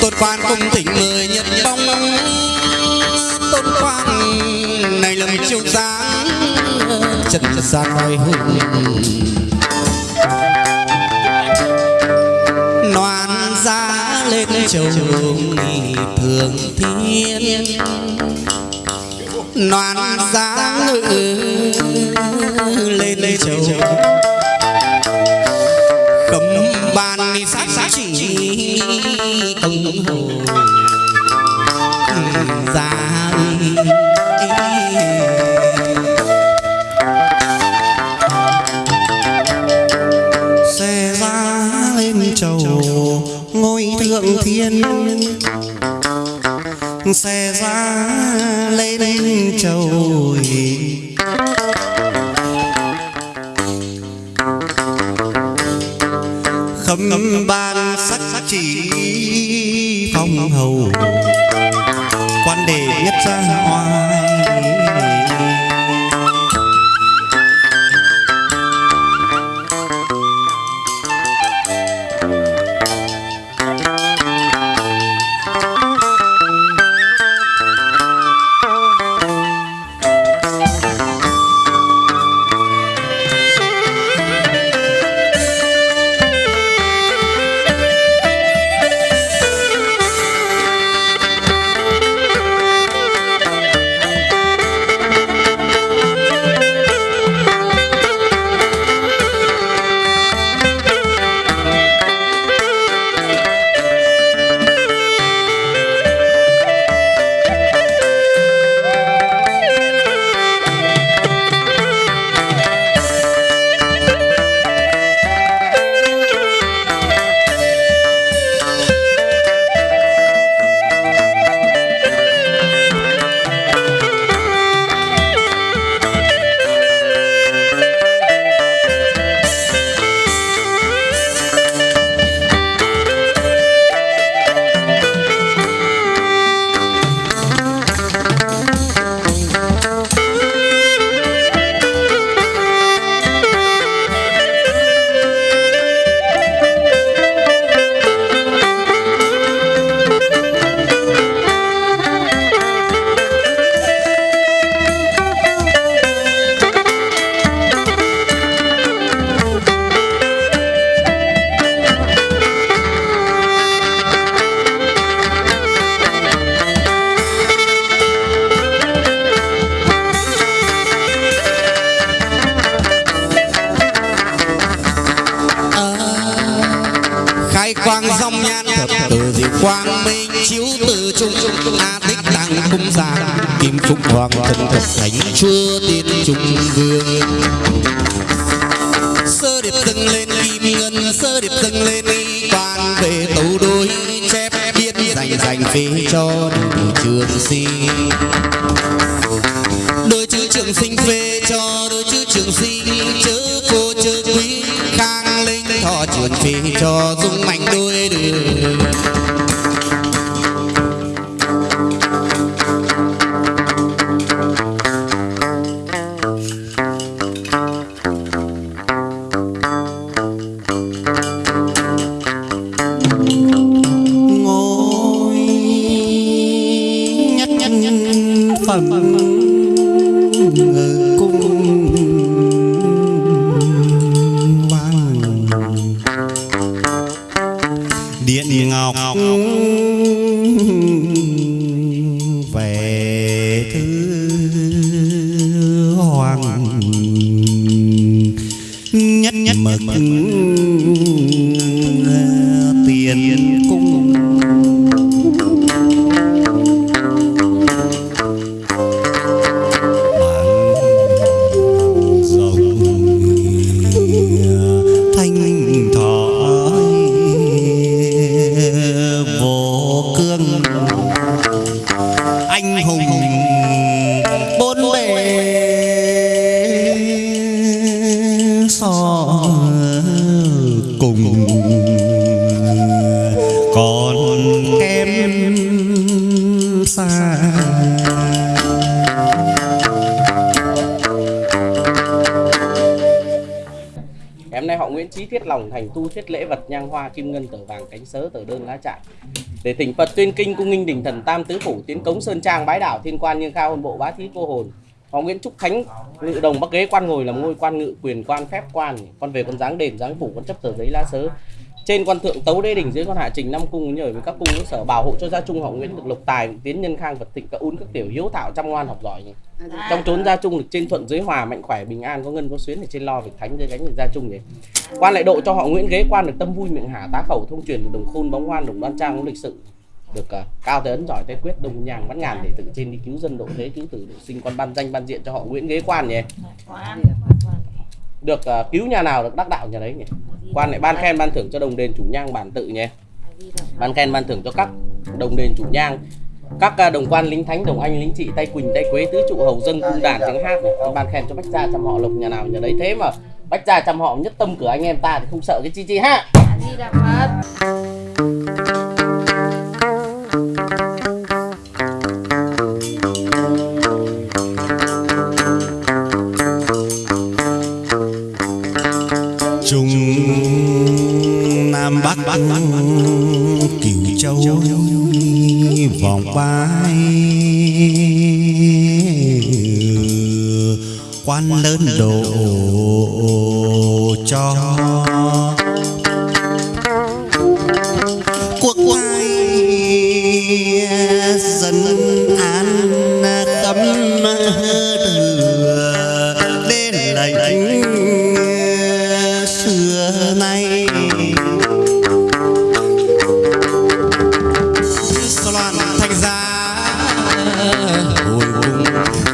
tôn quan cung thỉnh mời nhật bóng. Tôn quan này lầm chiêu dáng trần gian oai hùng. Noan giá lên châu thường thiên. Noan giá ngự lên châu cấm ban sát sát chỉ công thượng xe ra lên trầu khâm ban sắc chỉ phong hầu. Quan đề nhất ra hoài thật từ diệu quang minh chiếu từ trung, a tích tăng cung giang kim phúc hoàng thần thật thánh chúa tiên trung vương. Sơ điệp dâng lên kim ngân, sơ điệp dâng lên quan về tấu đôi chép biết dành dành phế cho trường sinh. Đôi chữ trường sinh phê cho đôi chữ trường sinh, chớ cô chớ quý khang linh thọ trường phê cho dung mạnh đôi đường. Phẩm cung còn em xa. Em nay họ Nguyễn Trí Thiết lòng thành tu thiết lễ vật nhang hoa kim ngân tờ vàng cánh sớ tờ đơn lá trại. Để thỉnh Phật tuyên kinh cung nghinh đỉnh thần tam tứ phủ tiến cống sơn trang bái đảo thiên quan nhưng cao hơn bộ bá thí cô hồn. Hoàng Nguyễn Trúc Khánh, ngự đồng bắc ghế, quan ngồi làm ngôi, quan ngự quyền, quan phép, quan. Con về con dáng đền, dáng phủ, con chấp tờ giấy lá sớ. Trên quan thượng tấu đế đỉnh dưới con hạ trình năm cung, nhờ với các cung sở bảo hộ cho gia trung họ Nguyễn được lộc tài, tiến nhân khang, vật thịnh, các ún, các tiểu hiếu thảo chăm ngoan học giỏi. Nhỉ trong trốn gia trung được trên thuận dưới hòa, mạnh khỏe, bình an, có ngân, có xuyến ở trên lo việc thánh, dưới gánh được gia trung nhỉ quan lại độ cho họ Nguyễn ghế, quan được tâm vui miệng hả, tá khẩu thông truyền được đồng khôn, bóng ngoan đồng đoan trang, có lịch sự được uh, cao tới ấn giỏi tay quyết đồng nhàng bắn ngàn để từ trên đi cứu dân độ thế cứu tử độ sinh con ban danh ban diện cho họ Nguyễn ghế quan nhỉ? Được uh, cứu nhà nào được đắc đạo nhà đấy nhỉ? Quan lại ban khen ban thưởng cho đồng đền chủ nhang bản tự nhỉ? Ban khen ban thưởng cho các đồng đền chủ nhang. Các uh, đồng quan lính thánh đồng anh lính trị tay quỳnh tay quế tứ trụ hầu dân cung đàn tiếng hát này. Ban khen cho bách gia chăm họ lộc nhà nào nhà đấy. Thế mà bách gia chăm họ nhất tâm cửa anh em ta thì không sợ cái chi chi ha Nam Bắc Cửu Châu, Vòng vai. Quan lớn độ cho Quốc ai dân an cấm thừa. Đến lệnh